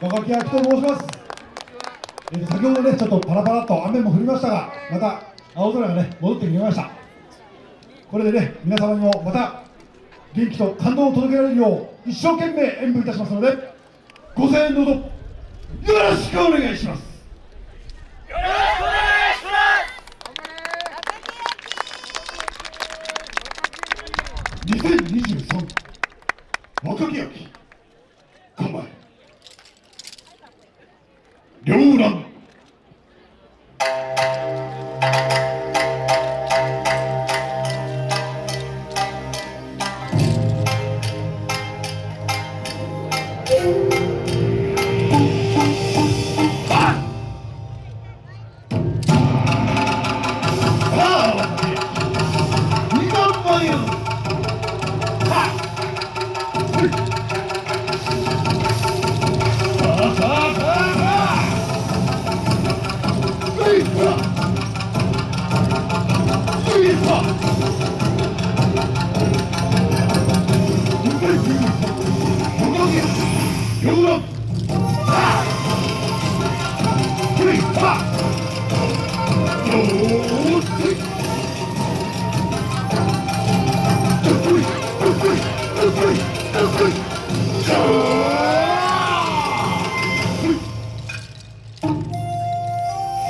若木明と申します。えーと先ほどね、ちょっとパラパラっと雨も降りましたが、また青空がね、戻ってきました。これでね、皆様にもまた元気と感動を届けられるよう、一生懸命演舞いたしますので、ご声援どうぞよろしくお願いします。よろしくお願いし2023若木焼乾杯 영웅! 아!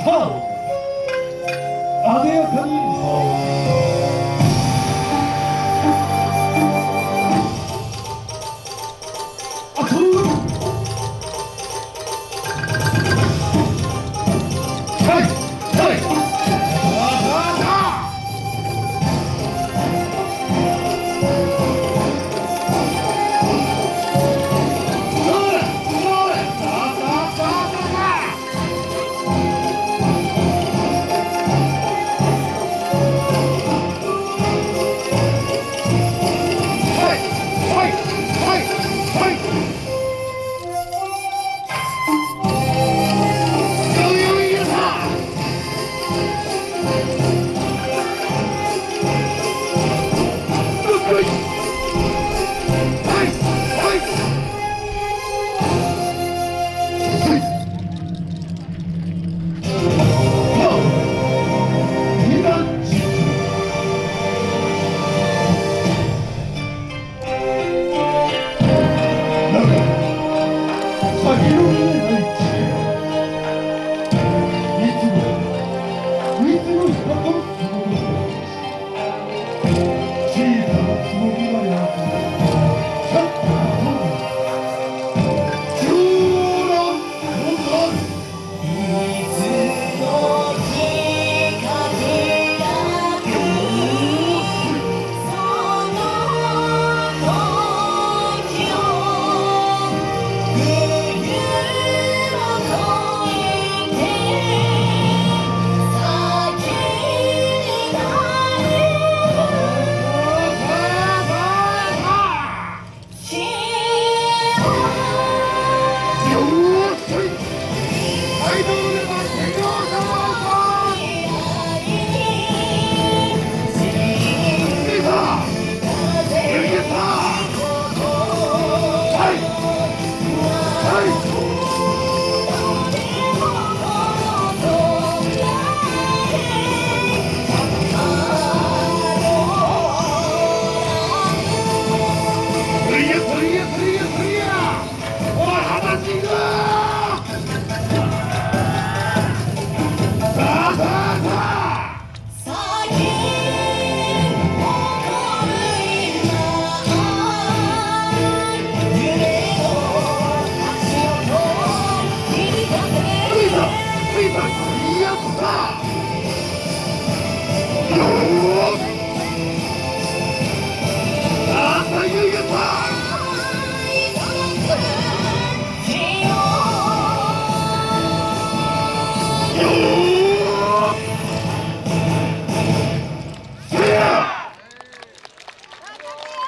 허! 아대야 편이 아 저는 Música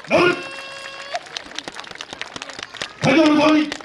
守る。大丈夫通り